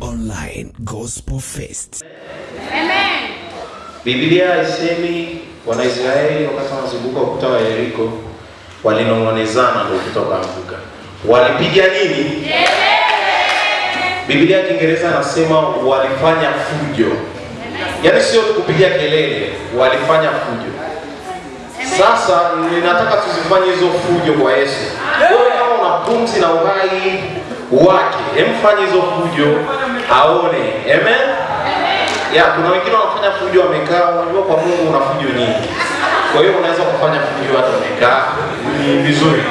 Online Gospel Fest. Amen. Biblia haisemi Wanaisraeli wakati wanazunguka ukuta wa Yeriko walinong'onezana ndio ukuta ukaanguka. Walipiga nini? Biblia ya Kiingereza anasema walifanya fujo, yaani sio kupiga kelele, walifanya fujo. Sasa ninataka tuzifanye hizo fujo kwa Yesu. Wewe kama una pumzi na uhai wake, emfanye hizo fujo aone. Amen. Ya, kuna wengine wanafanya fujo wamekaa, unajua kwa Mungu una fujo nyingi. Kwa hiyo unaweza kufanya fujo hata umekaa, ni vizuri.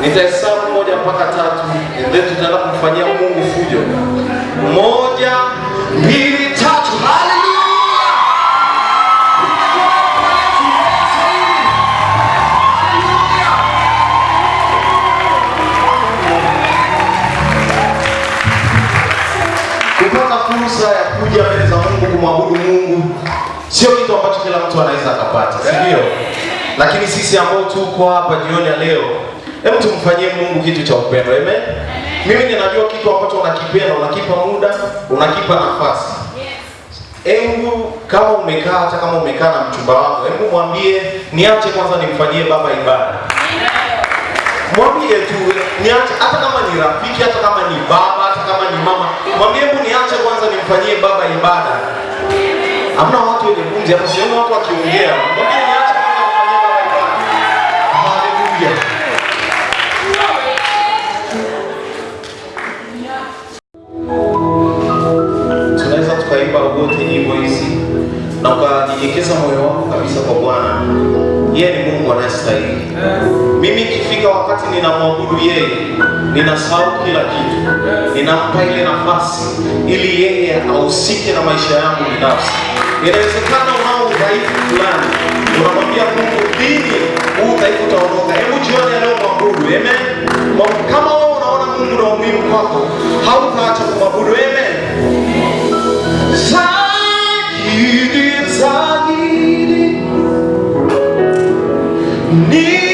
Nitahesabu moja mpaka tatu, and then tutaenda kumfanyia Mungu fujo. Moja, mbili, kumwabudu Mungu sio kitu ambacho kila mtu anaweza akapata, si ndio? Lakini sisi ambao tuko hapa jioni ya leo, hebu tumfanyie Mungu kitu cha upendo. Amen. Mimi ninajua kitu ambacho unakipenda, unakipa muda, unakipa nafasi. Hebu kama umekaa, hata kama umekaa na mchumba wako, hebu mwambie niache kwanza nimfanyie baba ibada mwambie tu niache, hata kama ni rafiki, hata kama ni baba, hata kama ni mama, mwambie hebu niache kwanza nimfanyie baba ibada. Hamna watu wenye pumzi hapa, sioni watu wakiongea. Haleluya. Tunaweza tukaimba wote nyimbo hizi na ukajinyekeza moyo wako kabisa kwa Bwana. Yeye ni Mungu anayestahili. Mimi ikifika wakati ninamwabudu yeye, ninasahau kila kitu, ninampa ile nafasi ili yeye ahusike na maisha yangu binafsi. Inawezekana unao udhaifu fulani, unamwambia Mungu, lini huu udhaifu utaondoka? Hebu jioni ya leo mwabudu, amen. Kama wewe unaona Mungu na umuhimu kwako, hautaacha kumwabudu, amen. Zaidi, zaidi ni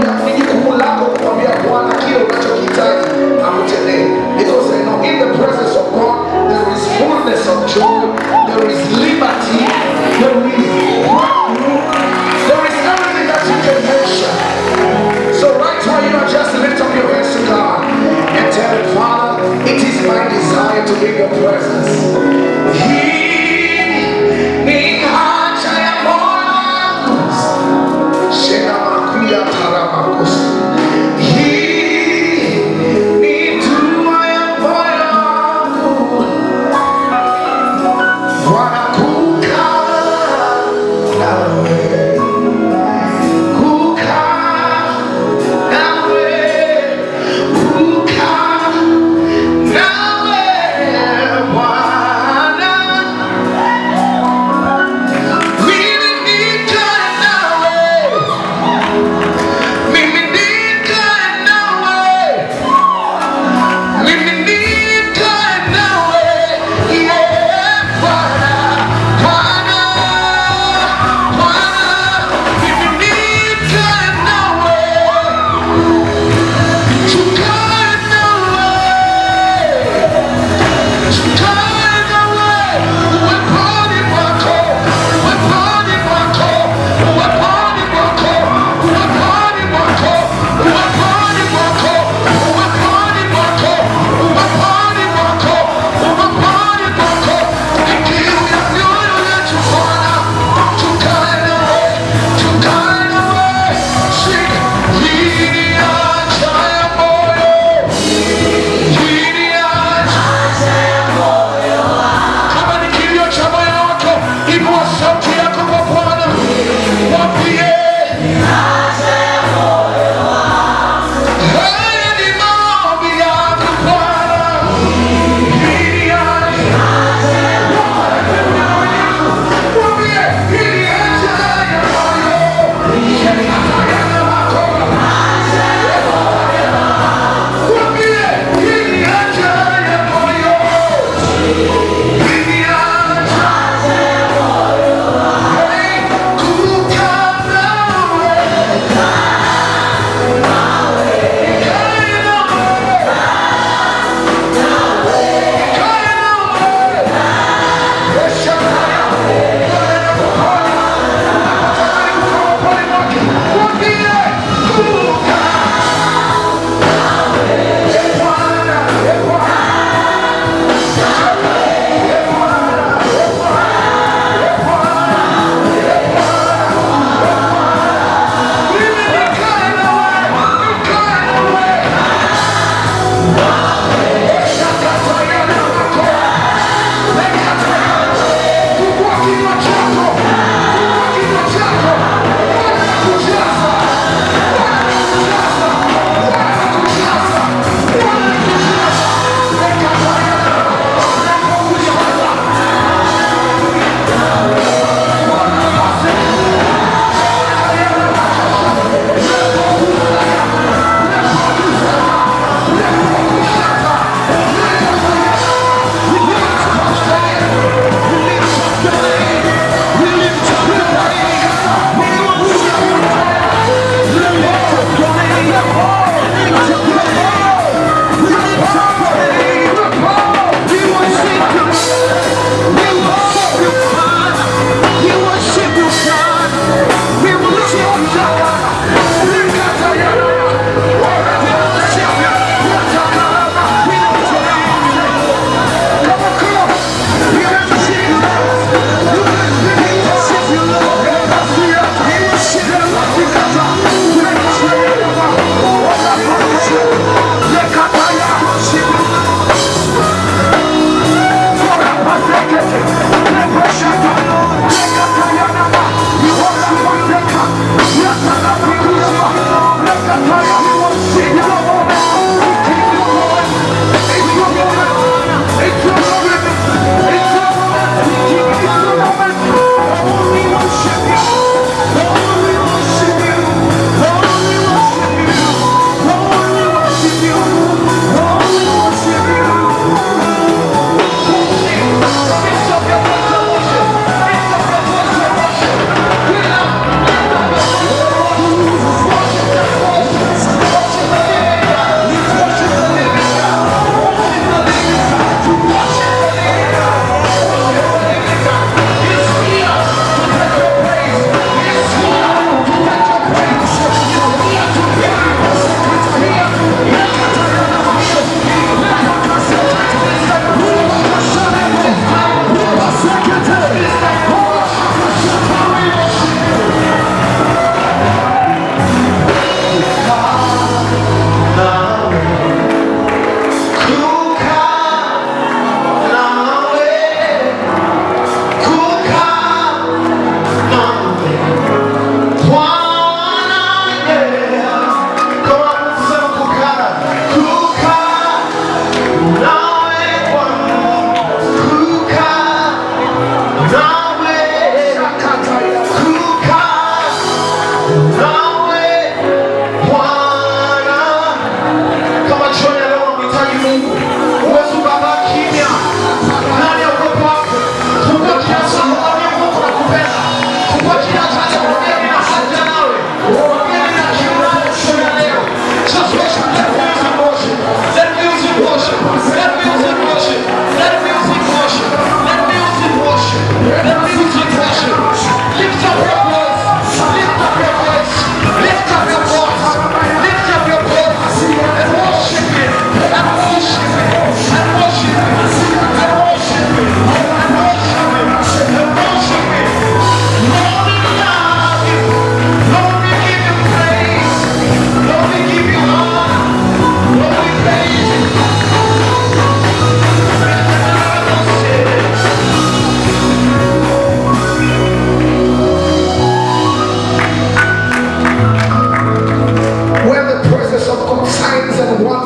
Gracias.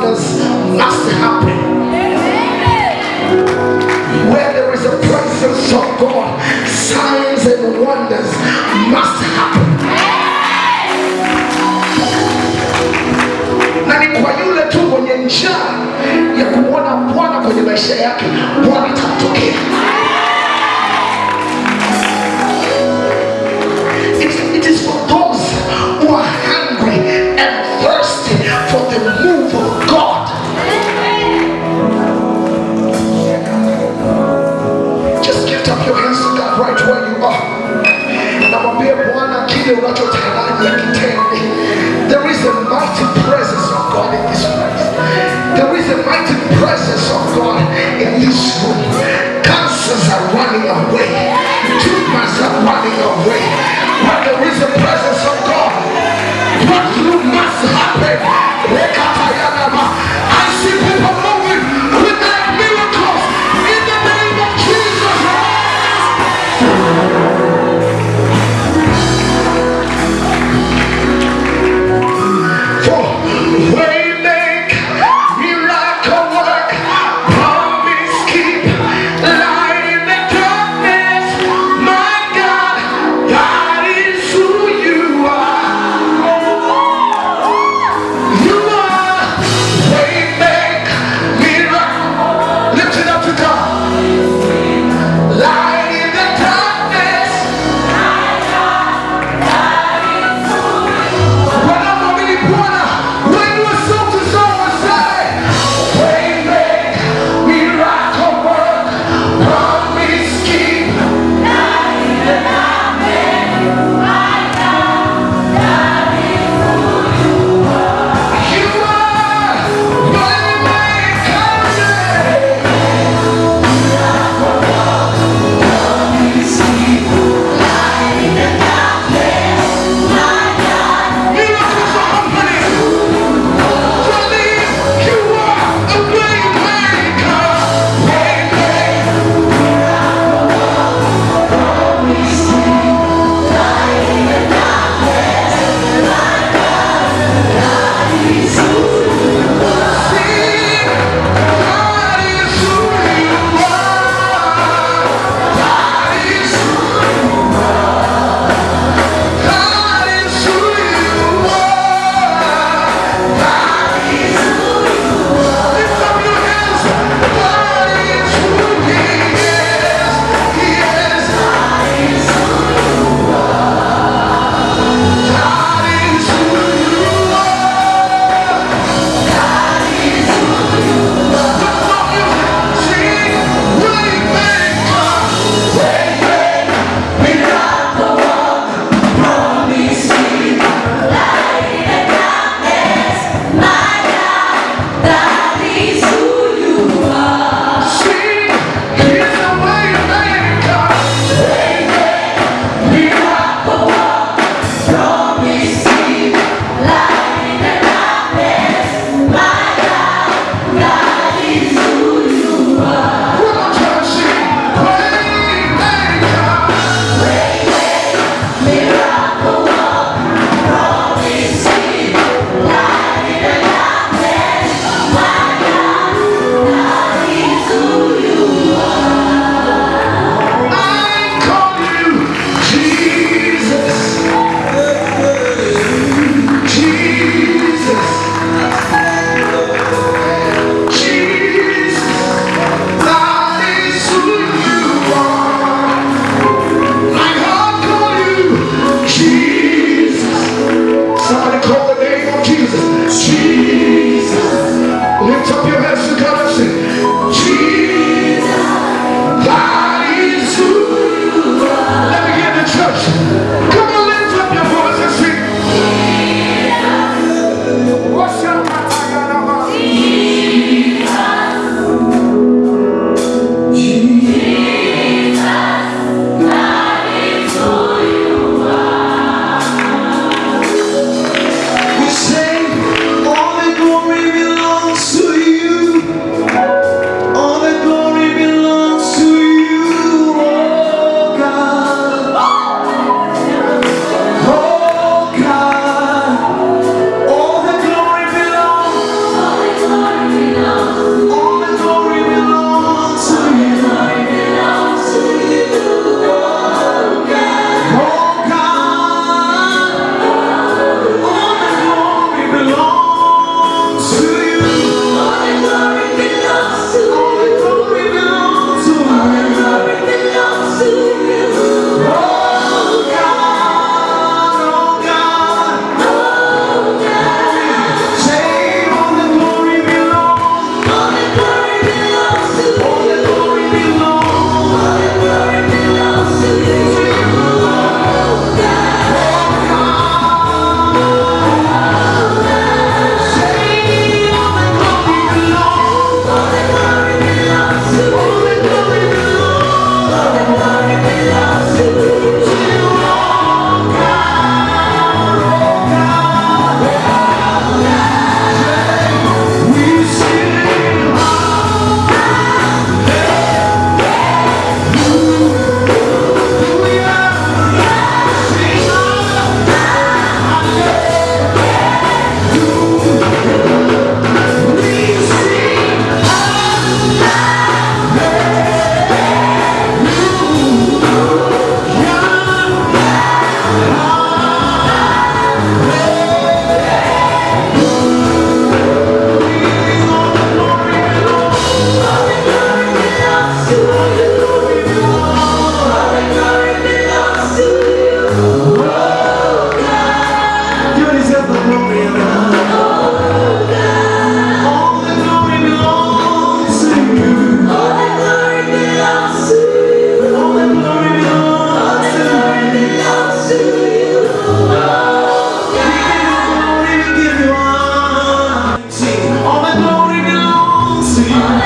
happens must happen. Where there is a presence of God, signs and wonders must happen. Nani kwa yule tu mwenye njaa ya kuona Bwana kwenye maisha yake, Bwana atamtokea. There is a mighty presence of God in this place. There is a mighty presence of God in this room. Cancers are running away. Tumors are running away. Jesus.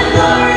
the.